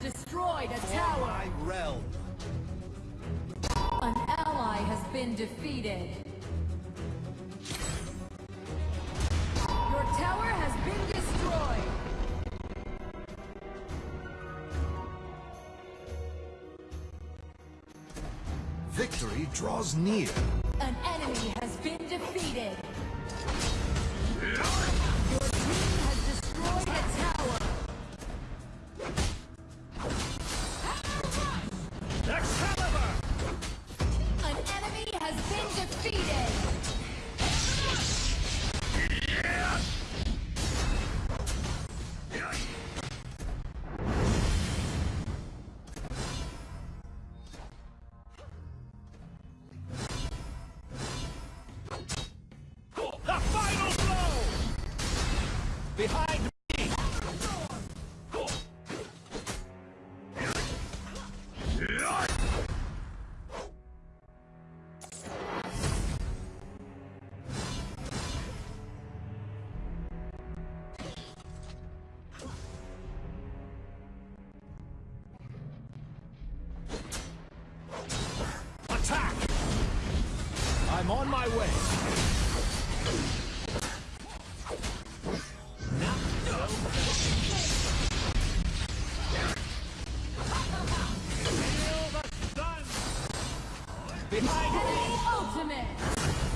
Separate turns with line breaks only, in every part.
has destroyed a
For
tower.
my realm.
An ally has been defeated. Your tower has been destroyed.
Victory draws near.
An enemy has been defeated. Your team has destroyed a tower.
Behind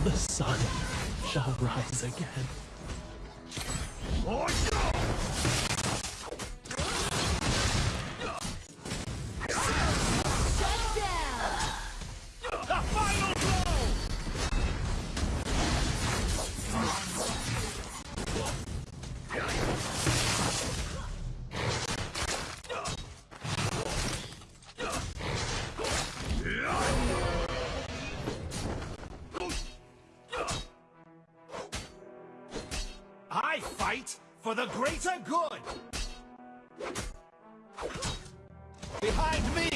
The sun shall rise again.
Oh, the greater good! Behind me!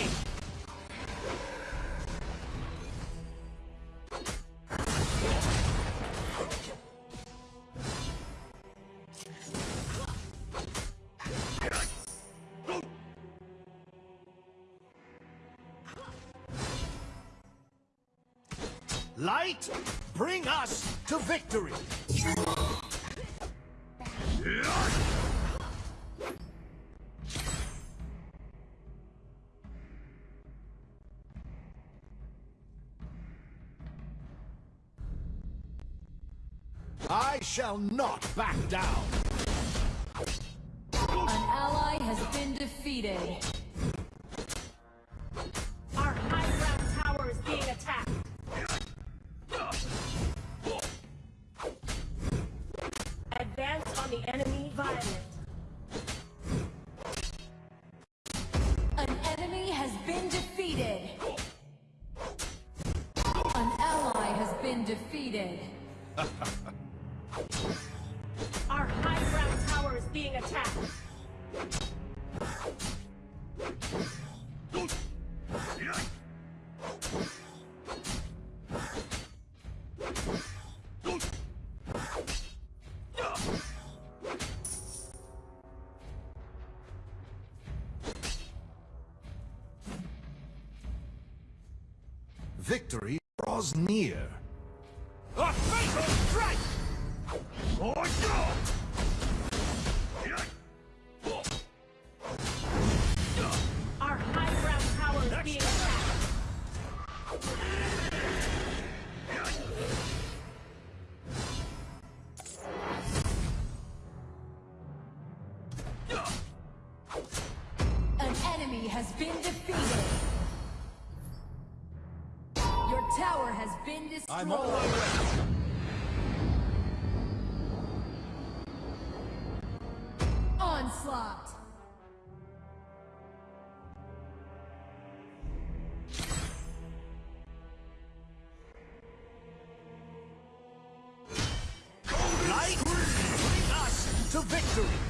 Light, bring us to victory! I shall not back down!
An ally has been defeated. Defeated.
Our high ground tower is being attacked.
Victory draws near. A fatal strike! Oh, no!
tower
has been destroyed.
I'm. Onslaught. Light, bring
us to victory.